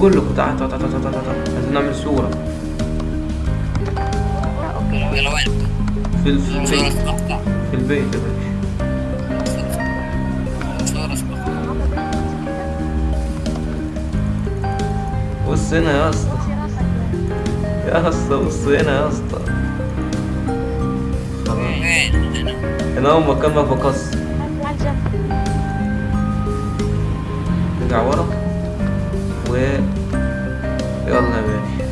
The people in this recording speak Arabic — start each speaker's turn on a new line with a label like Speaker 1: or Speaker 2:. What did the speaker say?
Speaker 1: بقول لكم تعال تعال تعال تعال تعال. عايزين نعمل صورة.
Speaker 2: أوكي
Speaker 3: يلا وين
Speaker 1: في البيت. في البيت يا باشا. بص هنا يا اسطى. يا اسطى بص هنا يا اسطى.
Speaker 3: هنا
Speaker 1: هو مكان ما بكسر
Speaker 2: تعال جنب؟
Speaker 1: رجع ورا؟ 왜, 왜 안나 왜?